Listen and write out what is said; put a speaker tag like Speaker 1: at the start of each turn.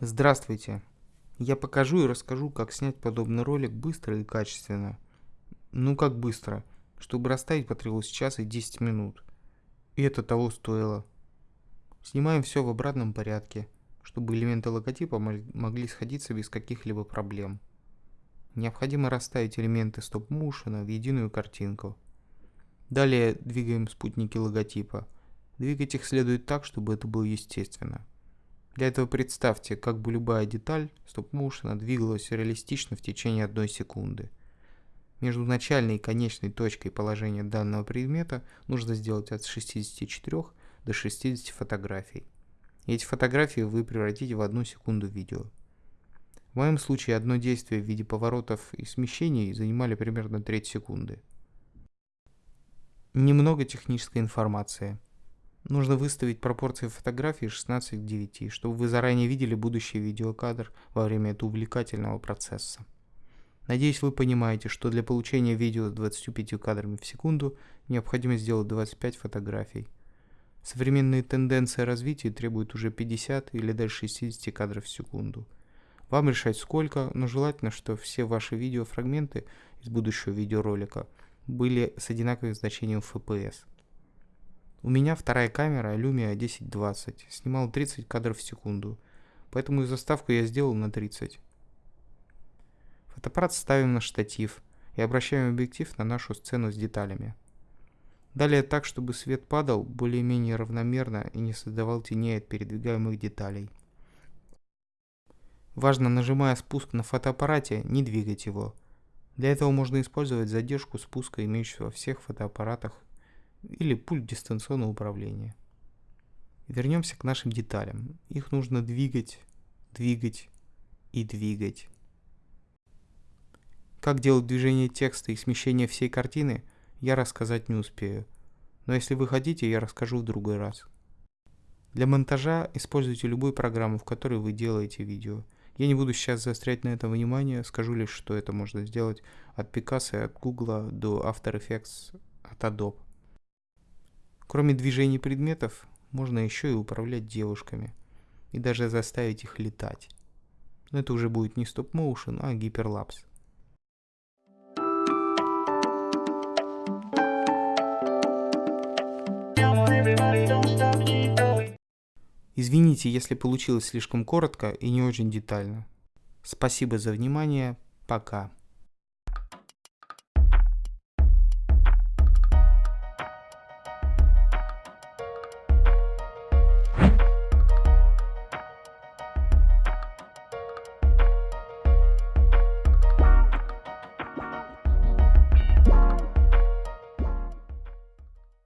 Speaker 1: Здравствуйте! Я покажу и расскажу, как снять подобный ролик быстро и качественно. Ну как быстро? Чтобы расставить потребовалось час и 10 минут. И это того стоило. Снимаем все в обратном порядке, чтобы элементы логотипа могли сходиться без каких-либо проблем. Необходимо расставить элементы стоп-моушена в единую картинку. Далее двигаем спутники логотипа. Двигать их следует так, чтобы это было естественно. Для этого представьте, как бы любая деталь стоп-моушена двигалась реалистично в течение одной секунды. Между начальной и конечной точкой положения данного предмета нужно сделать от 64 до 60 фотографий. И эти фотографии вы превратите в одну секунду видео. В моем случае одно действие в виде поворотов и смещений занимали примерно треть секунды. Немного технической информации. Нужно выставить пропорции фотографии 16 к 9, чтобы вы заранее видели будущий видеокадр во время этого увлекательного процесса. Надеюсь, вы понимаете, что для получения видео с 25 кадрами в секунду необходимо сделать 25 фотографий. Современные тенденции развития требуют уже 50 или даже 60 кадров в секунду. Вам решать сколько, но желательно, что все ваши видеофрагменты из будущего видеоролика были с одинаковым значением FPS. У меня вторая камера Lumia 1020, снимала 30 кадров в секунду, поэтому и заставку я сделал на 30. Фотоаппарат ставим на штатив и обращаем объектив на нашу сцену с деталями. Далее так, чтобы свет падал более-менее равномерно и не создавал теней от передвигаемых деталей. Важно, нажимая спуск на фотоаппарате, не двигать его. Для этого можно использовать задержку спуска, имеющуюся во всех фотоаппаратах или пульт дистанционного управления. Вернемся к нашим деталям. Их нужно двигать, двигать и двигать. Как делать движение текста и смещение всей картины, я рассказать не успею. Но если вы хотите, я расскажу в другой раз. Для монтажа используйте любую программу, в которой вы делаете видео. Я не буду сейчас заострять на этом внимание, скажу лишь, что это можно сделать от Picasso, от Google до After Effects, от Adobe. Кроме движений предметов, можно еще и управлять девушками. И даже заставить их летать. Но это уже будет не стоп-моушен, а гиперлапс. Извините, если получилось слишком коротко и не очень детально. Спасибо за внимание. Пока.